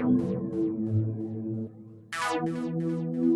Thank you.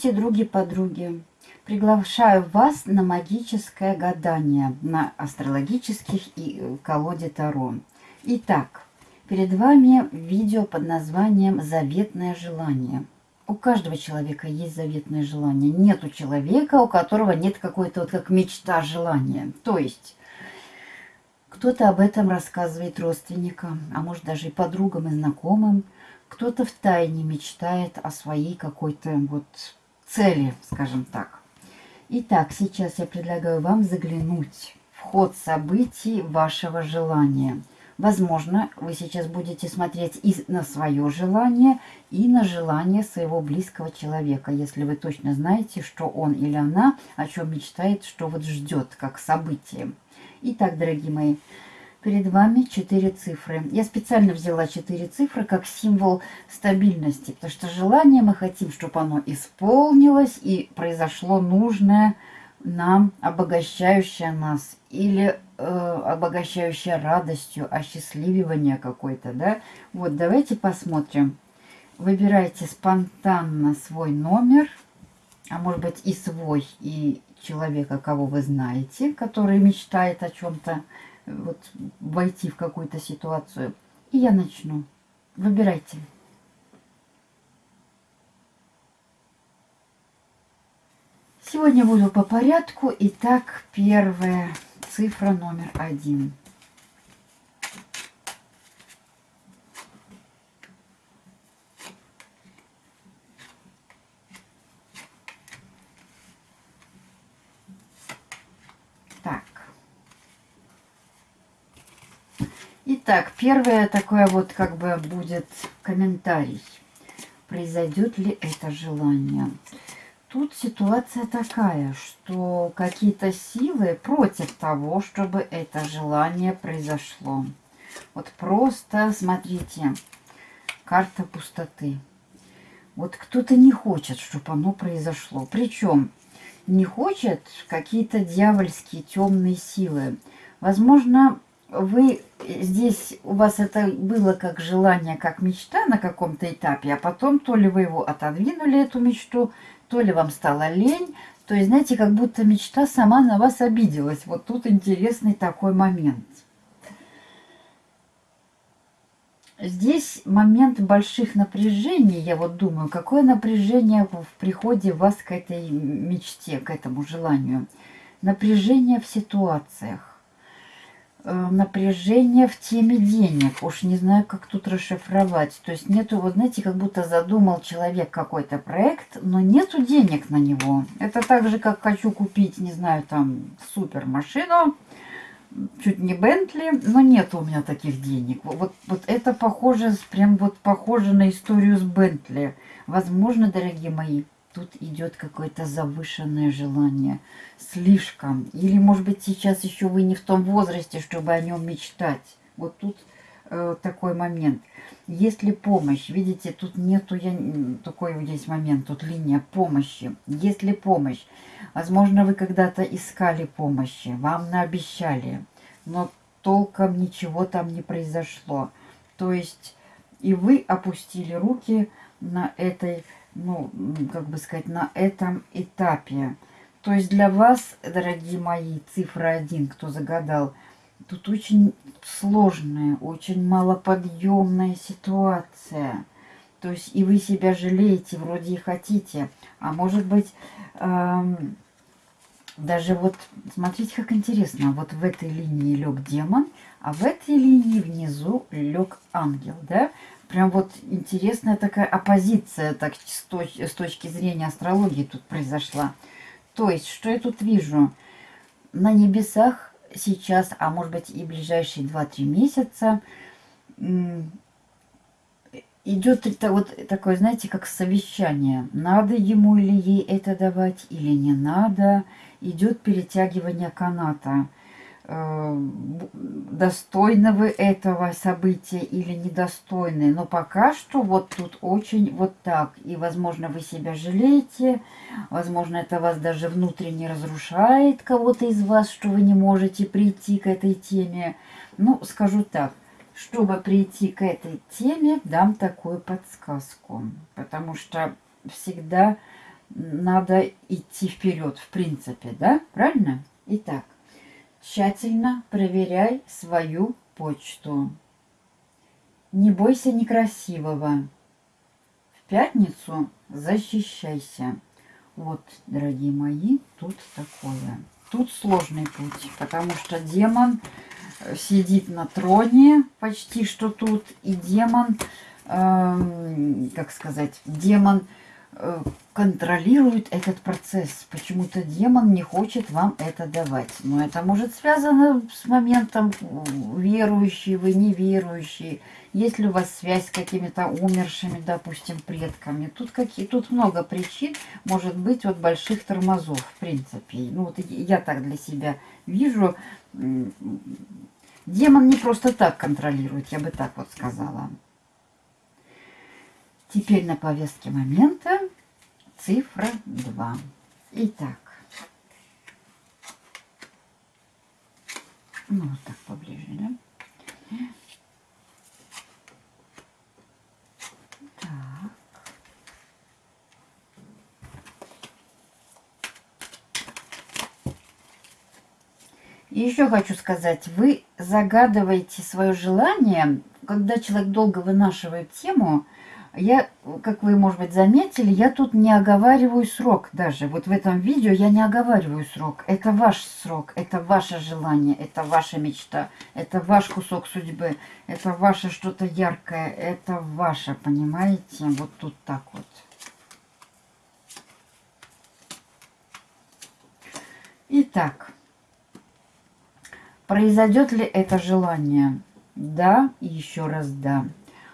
Здравствуйте, други-подруги! Приглашаю вас на магическое гадание, на астрологических и э, колоде Таро. Итак, перед вами видео под названием «Заветное желание». У каждого человека есть заветное желание. Нет у человека, у которого нет какой-то вот как мечта желания. То есть кто-то об этом рассказывает родственникам, а может даже и подругам и знакомым – кто-то в тайне мечтает о своей какой-то вот цели, скажем так. Итак, сейчас я предлагаю вам заглянуть в ход событий вашего желания. Возможно, вы сейчас будете смотреть и на свое желание, и на желание своего близкого человека, если вы точно знаете, что он или она о чем мечтает, что вот ждет как событие. Итак, дорогие мои, Перед вами четыре цифры. Я специально взяла четыре цифры как символ стабильности, потому что желание мы хотим, чтобы оно исполнилось и произошло нужное нам, обогащающее нас или э, обогащающее радостью, осчастлививание какой-то, да. Вот, давайте посмотрим. Выбирайте спонтанно свой номер, а может быть и свой, и человека, кого вы знаете, который мечтает о чем-то вот войти в какую-то ситуацию. И я начну. Выбирайте. Сегодня буду по порядку. Итак, первая цифра номер один. Итак, первое такое вот как бы будет комментарий. Произойдет ли это желание? Тут ситуация такая, что какие-то силы против того, чтобы это желание произошло. Вот просто смотрите, карта пустоты. Вот кто-то не хочет, чтобы оно произошло. Причем не хочет какие-то дьявольские темные силы. Возможно, вы здесь, у вас это было как желание, как мечта на каком-то этапе, а потом то ли вы его отодвинули, эту мечту, то ли вам стало лень. То есть, знаете, как будто мечта сама на вас обиделась. Вот тут интересный такой момент. Здесь момент больших напряжений, я вот думаю, какое напряжение в приходе вас к этой мечте, к этому желанию. Напряжение в ситуациях напряжение в теме денег. Уж не знаю, как тут расшифровать. То есть нету, вот знаете, как будто задумал человек какой-то проект, но нету денег на него. Это так же, как хочу купить, не знаю, там, супер машину, чуть не Бентли, но нет у меня таких денег. Вот, вот это похоже, прям вот похоже на историю с Бентли. Возможно, дорогие мои, тут идет какое-то завышенное желание. Слишком. Или, может быть, сейчас еще вы не в том возрасте, чтобы о нем мечтать. Вот тут э, такой момент. Если помощь, видите, тут нету, я, такой есть момент, тут линия помощи. Если помощь, возможно, вы когда-то искали помощи, вам наобещали, но толком ничего там не произошло. То есть и вы опустили руки на этой ну, как бы сказать, на этом этапе. То есть для вас, дорогие мои, цифра 1, кто загадал, тут очень сложная, очень малоподъемная ситуация. То есть и вы себя жалеете, вроде и хотите. А может быть, эм, даже вот, смотрите, как интересно, вот в этой линии лег демон, а в этой линии внизу лег ангел, да? Прям вот интересная такая оппозиция так, с, точ с точки зрения астрологии тут произошла. То есть, что я тут вижу? На небесах сейчас, а может быть и ближайшие 2-3 месяца, идет это вот такое, знаете, как совещание. Надо ему или ей это давать, или не надо. Идет перетягивание каната. Э, достойны вы этого события или недостойны. Но пока что вот тут очень вот так. И, возможно, вы себя жалеете. Возможно, это вас даже внутренне разрушает кого-то из вас, что вы не можете прийти к этой теме. Ну, скажу так. Чтобы прийти к этой теме, дам такую подсказку. Потому что всегда надо идти вперед, в принципе, да? Правильно? Итак. Тщательно проверяй свою почту. Не бойся некрасивого. В пятницу защищайся. Вот, дорогие мои, тут такое. Тут сложный путь, потому что демон э, сидит на троне почти что тут. И демон, э, как сказать, демон контролирует этот процесс. Почему-то демон не хочет вам это давать. Но это может связано с моментом верующий вы, неверующий. Есть ли у вас связь с какими-то умершими, допустим, предками. Тут, какие, тут много причин, может быть, вот больших тормозов, в принципе. Ну вот я так для себя вижу. Демон не просто так контролирует, я бы так вот сказала. Теперь на повестке момента цифра 2. Итак. Ну, вот так поближе, да? Так. Еще хочу сказать, вы загадываете свое желание, когда человек долго вынашивает тему, я, как вы, может быть, заметили, я тут не оговариваю срок даже. Вот в этом видео я не оговариваю срок. Это ваш срок, это ваше желание, это ваша мечта, это ваш кусок судьбы, это ваше что-то яркое, это ваше, понимаете? Вот тут так вот. Итак, произойдет ли это желание? Да еще раз да.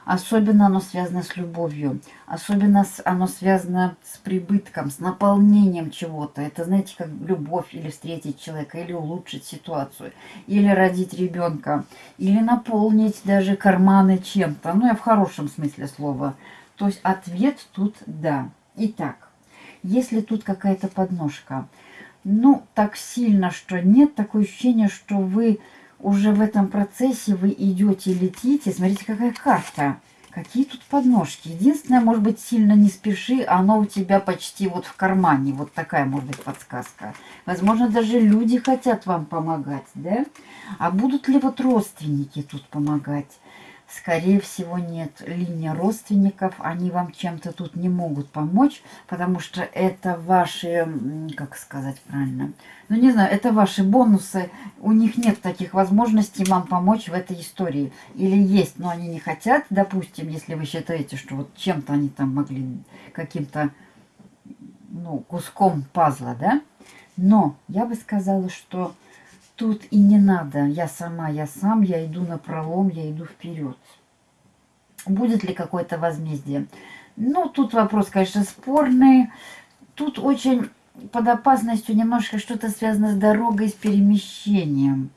Особенно оно связано с любовью. Особенно оно связано с прибытком, с наполнением чего-то. Это, знаете, как любовь или встретить человека, или улучшить ситуацию, или родить ребенка, или наполнить даже карманы чем-то. Ну, я в хорошем смысле слова. То есть ответ тут «да». Итак, если тут какая-то подножка, ну, так сильно, что нет, такое ощущение, что вы уже в этом процессе вы идете, летите. Смотрите, какая карта. Какие тут подножки. Единственное, может быть, сильно не спеши, оно у тебя почти вот в кармане. Вот такая, может быть, подсказка. Возможно, даже люди хотят вам помогать, да? А будут ли вот родственники тут помогать? Скорее всего, нет. Линия родственников, они вам чем-то тут не могут помочь, потому что это ваши, как сказать правильно, ну не знаю, это ваши бонусы. У них нет таких возможностей вам помочь в этой истории. Или есть, но они не хотят, допустим, если вы считаете, что вот чем-то они там могли каким-то, ну, куском пазла, да? Но я бы сказала, что тут и не надо. Я сама, я сам, я иду на пролом, я иду вперед. Будет ли какое-то возмездие? Ну, тут вопрос, конечно, спорный. Тут очень под опасностью немножко что-то связано с дорогой, с перемещением.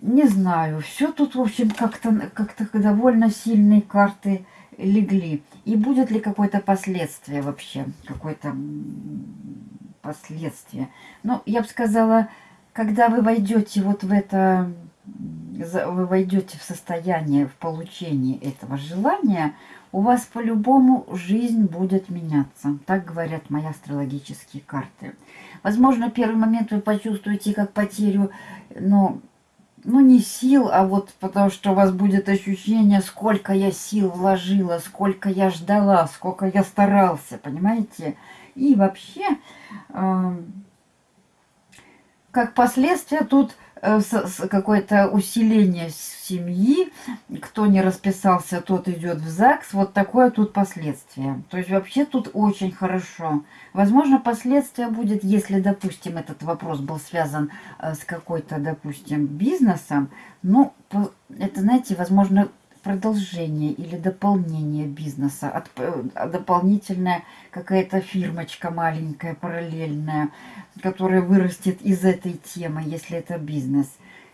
Не знаю, все тут, в общем, как-то как, -то, довольно сильные карты легли. И будет ли какое-то последствие вообще, какое-то последствия. Ну, я бы сказала, когда вы войдете вот в это, вы войдете в состояние, в получении этого желания, у вас по-любому жизнь будет меняться. Так говорят мои астрологические карты. Возможно, первый момент вы почувствуете как потерю, но ну не сил, а вот потому что у вас будет ощущение, сколько я сил вложила, сколько я ждала, сколько я старался, понимаете? И вообще, э, как последствие тут э, какое-то усиление семьи, кто не расписался, тот идет в ЗАГС, вот такое тут последствие. То есть вообще тут очень хорошо. Возможно, последствия будет, если, допустим, этот вопрос был связан э, с какой-то, допустим, бизнесом, ну, это, знаете, возможно, продолжение или дополнение бизнеса, от, э, дополнительная какая-то фирмочка маленькая, параллельная, которая вырастет из этой темы, если это бизнес.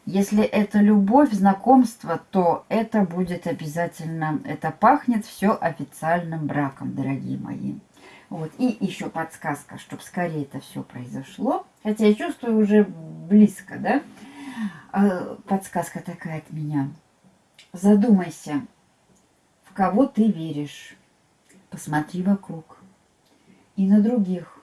Если это любовь, знакомство, то это будет обязательно, это пахнет все официальным браком, дорогие мои. Вот. И еще подсказка, чтобы скорее это все произошло. Хотя я чувствую уже близко, да? А, подсказка такая от меня. Задумайся, в кого ты веришь. Посмотри вокруг. И на других.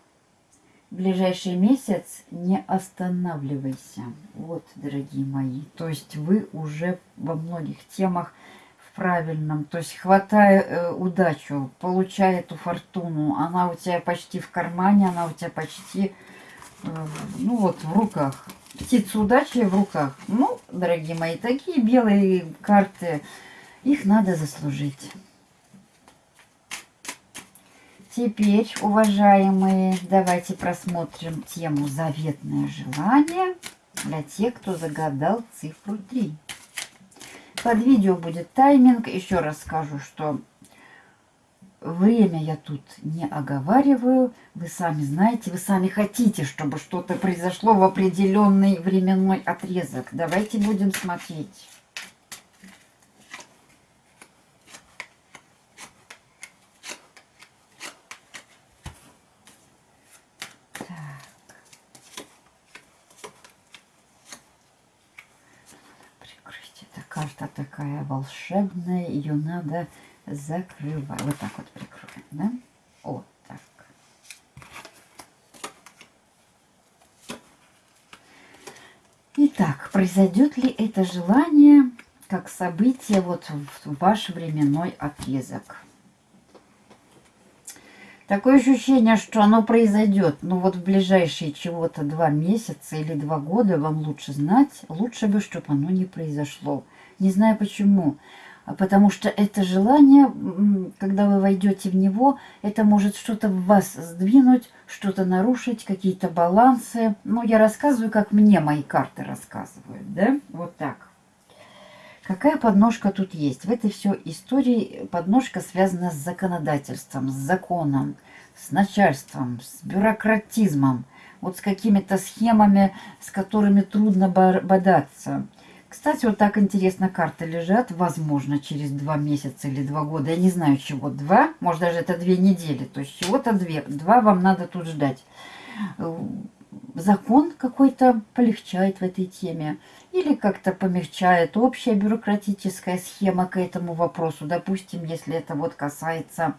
В ближайший месяц не останавливайся. Вот, дорогие мои. То есть вы уже во многих темах в правильном. То есть хватая э, удачу, получая эту фортуну. Она у тебя почти в кармане, она у тебя почти, э, ну вот, в руках. Птица удачи в руках. Ну, дорогие мои, такие белые карты, их надо заслужить. Теперь, уважаемые, давайте просмотрим тему «Заветное желание» для тех, кто загадал цифру 3. Под видео будет тайминг. Еще раз скажу, что Время я тут не оговариваю. Вы сами знаете, вы сами хотите, чтобы что-то произошло в определенный временной отрезок. Давайте будем смотреть. карта такая волшебная, ее надо закрываю. Вот так вот прикроем, да? Вот так. Итак, произойдет ли это желание как событие вот в ваш временной отрезок? Такое ощущение, что оно произойдет, ну вот в ближайшие чего-то два месяца или два года вам лучше знать, лучше бы, чтобы оно не произошло. Не знаю почему. Потому что это желание, когда вы войдете в него, это может что-то в вас сдвинуть, что-то нарушить, какие-то балансы. Ну, я рассказываю, как мне мои карты рассказывают, да? Вот так. Какая подножка тут есть? В этой все истории подножка связана с законодательством, с законом, с начальством, с бюрократизмом, вот с какими-то схемами, с которыми трудно бодаться. Кстати, вот так интересно карты лежат. Возможно, через два месяца или два года. Я не знаю, чего два. Может, даже это две недели. То есть чего-то две. Два вам надо тут ждать. Э, закон какой-то полегчает в этой теме. Или как-то помягчает общая бюрократическая схема к этому вопросу. Допустим, если это вот касается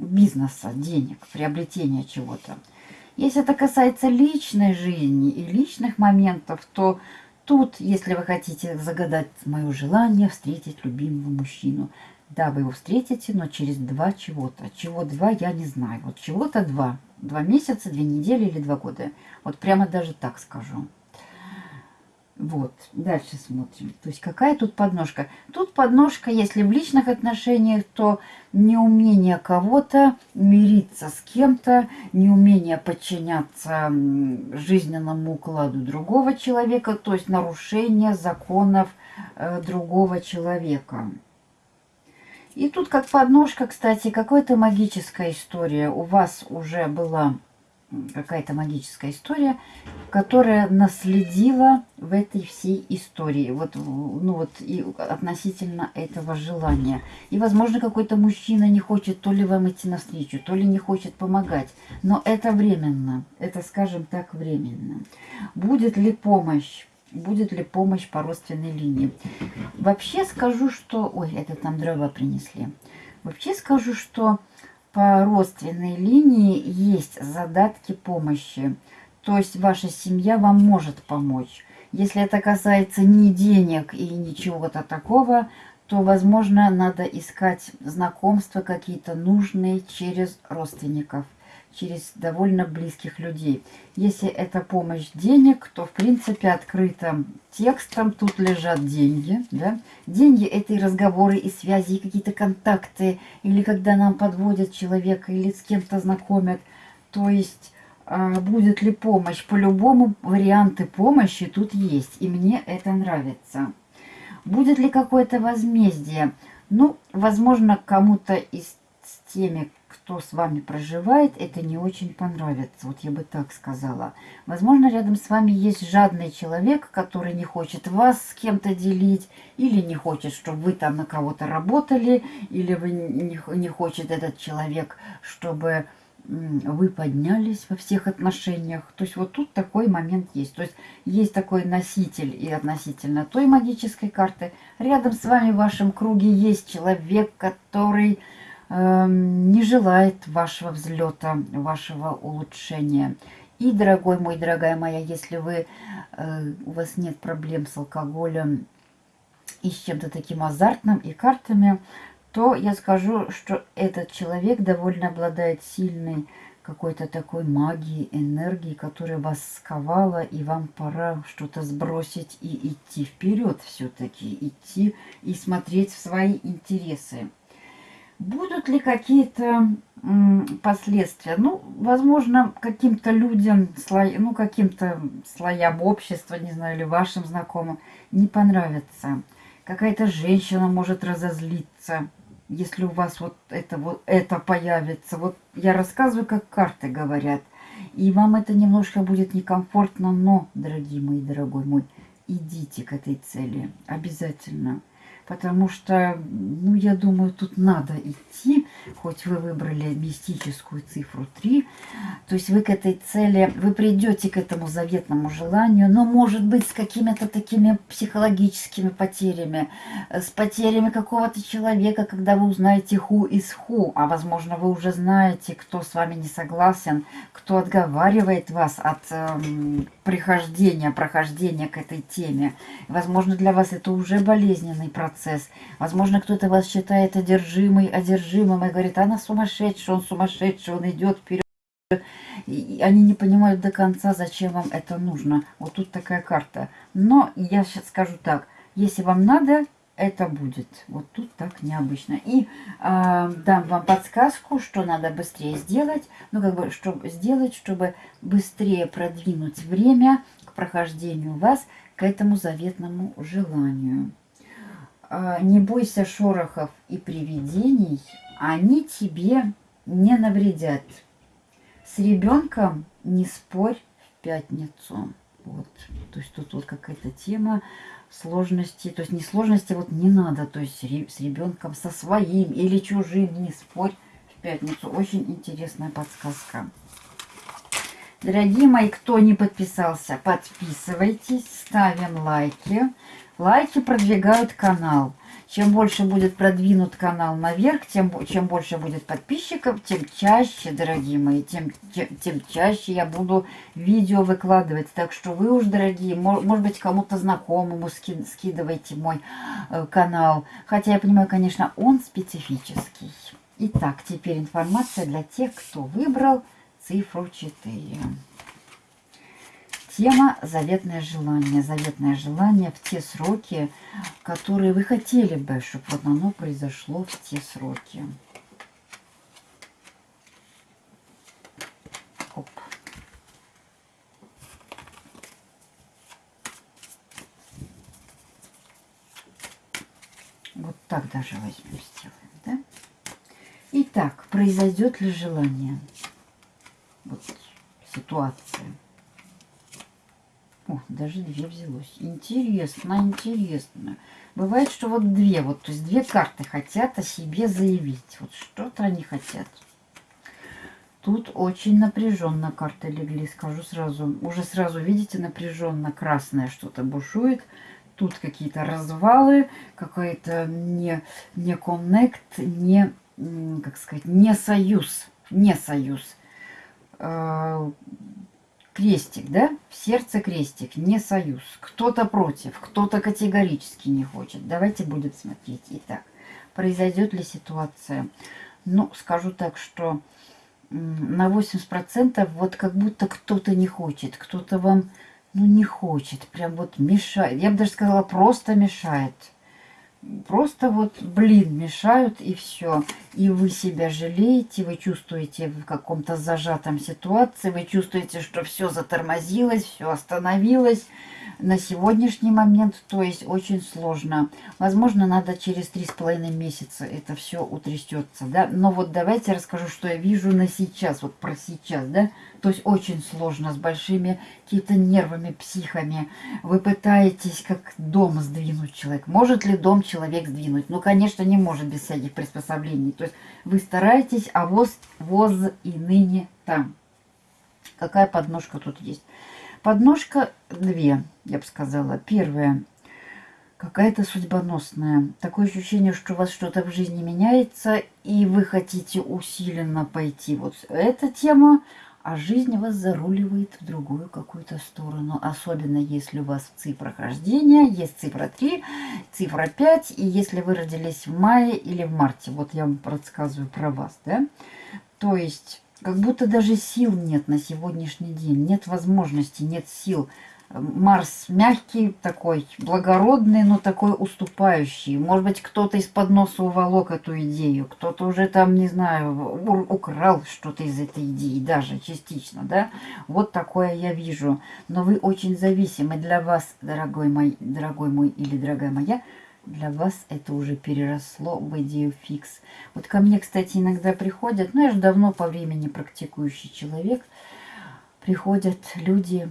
бизнеса, денег, приобретения чего-то. Если это касается личной жизни и личных моментов, то Тут, если вы хотите загадать мое желание встретить любимого мужчину, да, вы его встретите, но через два чего-то. Чего два, я не знаю. Вот чего-то два. Два месяца, две недели или два года. Вот прямо даже так скажу. Вот, дальше смотрим. То есть какая тут подножка? Тут подножка, если в личных отношениях, то неумение кого-то мириться с кем-то, неумение подчиняться жизненному укладу другого человека, то есть нарушение законов э, другого человека. И тут как подножка, кстати, какая-то магическая история у вас уже была какая-то магическая история, которая наследила в этой всей истории, вот, ну вот и относительно этого желания. И, возможно, какой-то мужчина не хочет то ли вам идти навстречу, то ли не хочет помогать, но это временно, это, скажем так, временно. Будет ли помощь? Будет ли помощь по родственной линии? Вообще скажу, что... Ой, это там дрова принесли. Вообще скажу, что по родственной линии есть задатки помощи. То есть ваша семья вам может помочь. Если это касается не денег и ничего-то такого, то, возможно, надо искать знакомства какие-то нужные через родственников, через довольно близких людей. Если это помощь денег, то в принципе открытым текстом тут лежат деньги. Да? Деньги это и разговоры, и связи, и какие-то контакты, или когда нам подводят человека, или с кем-то знакомят. То есть а, будет ли помощь, по-любому варианты помощи тут есть, и мне это нравится. Будет ли какое-то возмездие? Ну, возможно, кому-то из теми, кто с вами проживает, это не очень понравится. Вот я бы так сказала. Возможно, рядом с вами есть жадный человек, который не хочет вас с кем-то делить, или не хочет, чтобы вы там на кого-то работали, или вы не, не хочет этот человек, чтобы вы поднялись во всех отношениях. То есть вот тут такой момент есть. То есть есть такой носитель и относительно той магической карты. Рядом с вами в вашем круге есть человек, который не желает вашего взлета, вашего улучшения. И, дорогой мой, дорогая моя, если вы, э, у вас нет проблем с алкоголем и с чем-то таким азартным и картами, то я скажу, что этот человек довольно обладает сильной какой-то такой магией, энергией, которая вас сковала, и вам пора что-то сбросить и идти вперед все-таки, идти и смотреть в свои интересы. Будут ли какие-то последствия? Ну, возможно, каким-то людям, слой, ну, каким-то слоям общества, не знаю, или вашим знакомым не понравится. Какая-то женщина может разозлиться, если у вас вот это вот это появится. Вот я рассказываю, как карты говорят. И вам это немножко будет некомфортно, но, дорогие мои, дорогой мой, идите к этой цели обязательно потому что, ну, я думаю, тут надо идти, хоть вы выбрали мистическую цифру 3, то есть вы к этой цели, вы придете к этому заветному желанию, но, может быть, с какими-то такими психологическими потерями, с потерями какого-то человека, когда вы узнаете ху из ху, а, возможно, вы уже знаете, кто с вами не согласен, кто отговаривает вас от эм, прихождения, прохождения к этой теме. Возможно, для вас это уже болезненный процесс. Возможно, кто-то вас считает одержимой, одержимым и говорит, она сумасшедшая, он сумасшедший, он идет вперед. И они не понимают до конца, зачем вам это нужно. Вот тут такая карта. Но я сейчас скажу так, если вам надо, это будет. Вот тут так необычно. И э, дам вам подсказку, что надо быстрее сделать. Ну, как бы, чтобы сделать, чтобы быстрее продвинуть время к прохождению вас к этому заветному желанию. А, не бойся шорохов и привидений, они тебе не навредят. С ребенком не спорь в пятницу. Вот. То есть тут вот какая-то тема сложности. То есть не сложности вот не надо. То есть с ребенком со своим или чужим не спорь в пятницу. Очень интересная подсказка. Дорогие мои, кто не подписался, подписывайтесь, ставим лайки. Лайки продвигают канал. Чем больше будет продвинут канал наверх, тем чем больше будет подписчиков, тем чаще, дорогие мои, тем, тем, тем чаще я буду видео выкладывать. Так что вы уж, дорогие, может быть, кому-то знакомому ски, скидывайте мой э, канал. Хотя я понимаю, конечно, он специфический. Итак, теперь информация для тех, кто выбрал цифру 4. Тема «Заветное желание». Заветное желание в те сроки, которые вы хотели бы, чтобы вот оно произошло в те сроки. Оп. Вот так даже возьмем, сделаем, да? Итак, произойдет ли желание? Вот ситуация. Даже две взялось. Интересно, интересно. Бывает, что вот две, вот, то есть две карты хотят о себе заявить. Вот что-то они хотят. Тут очень напряженно карты легли, скажу сразу. Уже сразу, видите, напряженно красное что-то бушует. Тут какие-то развалы, какой-то не, не коннект, не, как сказать, не союз. Не союз а, крестик, да? В сердце крестик, не союз. Кто-то против, кто-то категорически не хочет. Давайте будем смотреть. Итак, произойдет ли ситуация? Ну, скажу так, что на 80% вот как будто кто-то не хочет, кто-то вам ну не хочет, прям вот мешает. Я бы даже сказала, просто мешает. Просто вот, блин, мешают и все. И вы себя жалеете, вы чувствуете в каком-то зажатом ситуации, вы чувствуете, что все затормозилось, все остановилось на сегодняшний момент, то есть очень сложно. Возможно, надо через три с половиной месяца это все утрясется, да. Но вот давайте расскажу, что я вижу на сейчас, вот про сейчас, да. То есть очень сложно, с большими какими-то нервами, психами. Вы пытаетесь как дом сдвинуть человек. Может ли дом человек сдвинуть? Ну, конечно, не может без всяких приспособлений. То есть вы стараетесь, а воз, воз и ныне там. Какая подножка тут есть? Подножка две, я бы сказала. Первая какая-то судьбоносная. Такое ощущение, что у вас что-то в жизни меняется, и вы хотите усиленно пойти вот эта тема, а жизнь вас заруливает в другую какую-то сторону. Особенно если у вас в цифрах рождения есть цифра 3, цифра 5, и если вы родились в мае или в марте. Вот я вам рассказываю про вас, да. То есть как будто даже сил нет на сегодняшний день, нет возможности, нет сил. Марс мягкий такой, благородный, но такой уступающий. Может быть, кто-то из-под носа уволок эту идею, кто-то уже там, не знаю, украл что-то из этой идеи, даже частично, да? Вот такое я вижу. Но вы очень зависимы для вас, дорогой мой, дорогой мой или дорогая моя, для вас это уже переросло в идею фикс. Вот ко мне, кстати, иногда приходят, ну я же давно по времени практикующий человек, приходят люди,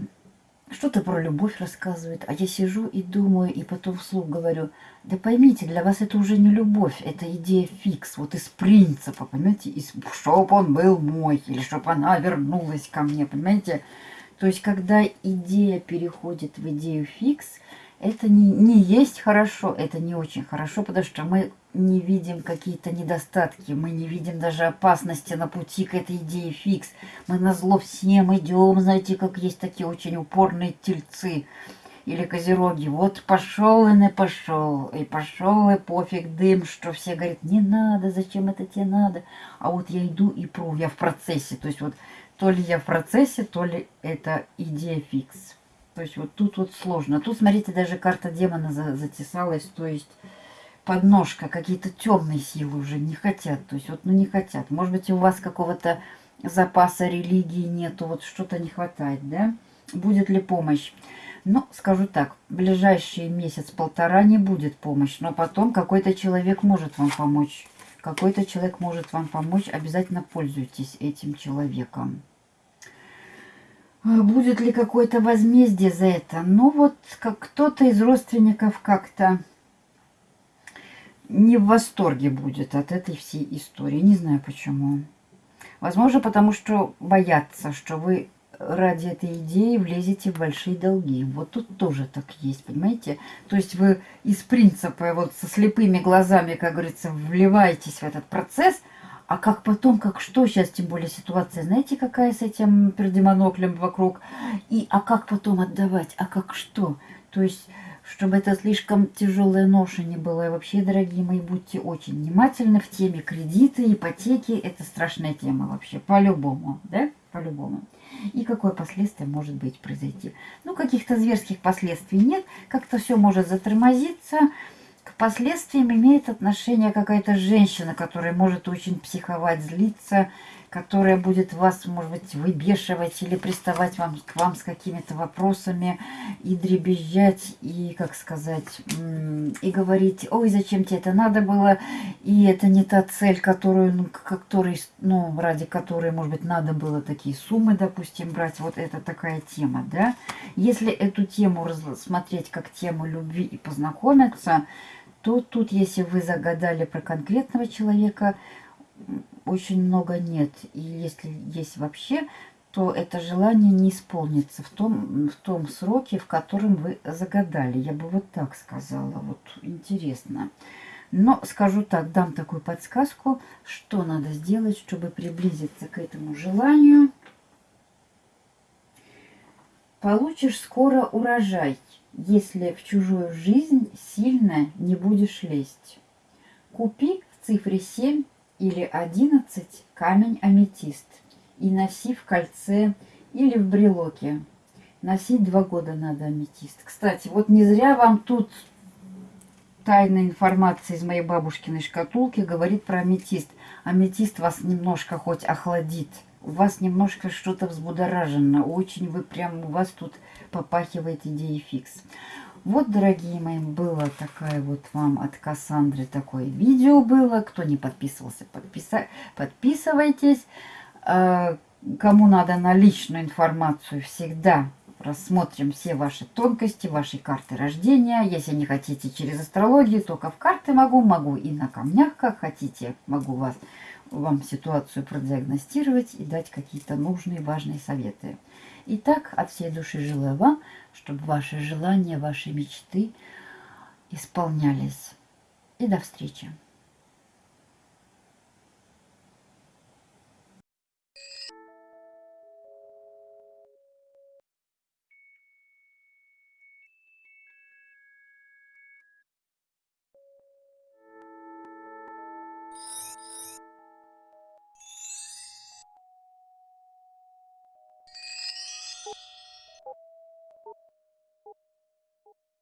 что-то про любовь рассказывают, а я сижу и думаю, и потом вслух говорю, да поймите, для вас это уже не любовь, это идея фикс, вот из принципа, понимаете, из, чтоб он был мой, или чтоб она вернулась ко мне, понимаете. То есть, когда идея переходит в идею фикс, это не, не есть хорошо, это не очень хорошо, потому что мы не видим какие-то недостатки, мы не видим даже опасности на пути к этой идее фикс. Мы на зло всем идем, знаете, как есть такие очень упорные тельцы или козероги. Вот пошел и не пошел, и пошел и пофиг дым, что все говорят, не надо, зачем это тебе надо. А вот я иду и пру, я в процессе. То есть вот то ли я в процессе, то ли это идея фикс. То есть вот тут вот сложно. Тут, смотрите, даже карта демона за затесалась. То есть подножка, какие-то темные силы уже не хотят. То есть вот, ну не хотят. Может быть, у вас какого-то запаса религии нету, вот что-то не хватает, да? Будет ли помощь? Ну, скажу так, ближайший месяц-полтора не будет помощь, но потом какой-то человек может вам помочь. Какой-то человек может вам помочь, обязательно пользуйтесь этим человеком. А будет ли какое-то возмездие за это? Ну вот как кто-то из родственников как-то не в восторге будет от этой всей истории. Не знаю почему. Возможно, потому что боятся, что вы ради этой идеи влезете в большие долги. Вот тут тоже так есть, понимаете? То есть вы из принципа вот со слепыми глазами, как говорится, вливаетесь в этот процесс – а как потом, как что, сейчас тем более ситуация, знаете, какая с этим пердемоноклем вокруг? И а как потом отдавать, а как что? То есть, чтобы это слишком тяжелая ноша не была. И вообще, дорогие мои, будьте очень внимательны в теме кредиты, ипотеки. Это страшная тема вообще, по-любому, да? По-любому. И какое последствие может быть произойти? Ну, каких-то зверских последствий нет. Как-то все может затормозиться к последствиям имеет отношение какая-то женщина, которая может очень психовать, злиться, которая будет вас, может быть, выбешивать или приставать вам, к вам с какими-то вопросами и дребезжать, и, как сказать, и говорить, ой, зачем тебе это надо было, и это не та цель, которую, ну, который, ну, ради которой, может быть, надо было такие суммы, допустим, брать. Вот это такая тема, да. Если эту тему рассмотреть как тему любви и познакомиться, то тут, если вы загадали про конкретного человека, очень много нет. И если есть вообще, то это желание не исполнится в том, в том сроке, в котором вы загадали. Я бы вот так сказала. Вот интересно. Но скажу так, дам такую подсказку, что надо сделать, чтобы приблизиться к этому желанию. Получишь скоро урожай если в чужую жизнь сильно не будешь лезть. Купи в цифре 7 или 11 камень аметист и носи в кольце или в брелоке. Носить два года надо аметист. Кстати, вот не зря вам тут тайная информация из моей бабушкиной шкатулки говорит про аметист. Аметист вас немножко хоть охладит. У вас немножко что-то взбудоражено. Очень вы прям, у вас тут попахивает идеей фикс. Вот, дорогие мои, было такая вот вам от Кассандры такое видео было. Кто не подписывался, подписа... подписывайтесь. А, кому надо на личную информацию, всегда рассмотрим все ваши тонкости, ваши карты рождения. Если не хотите через астрологию, только в карты могу, могу и на камнях, как хотите. Могу вас, вам ситуацию продиагностировать и дать какие-то нужные, важные советы. Итак, от всей души желаю вам, чтобы ваши желания, ваши мечты исполнялись. И до встречи!